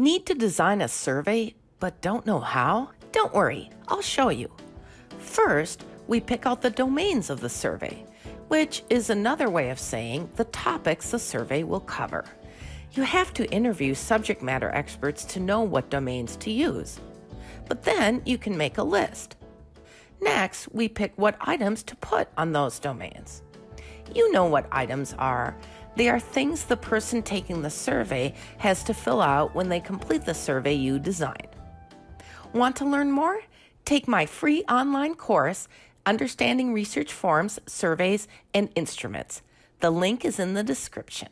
Need to design a survey but don't know how? Don't worry, I'll show you. First, we pick out the domains of the survey, which is another way of saying the topics the survey will cover. You have to interview subject matter experts to know what domains to use. But then you can make a list. Next, we pick what items to put on those domains. You know what items are. They are things the person taking the survey has to fill out when they complete the survey you designed. Want to learn more? Take my free online course, Understanding Research Forms, Surveys, and Instruments. The link is in the description.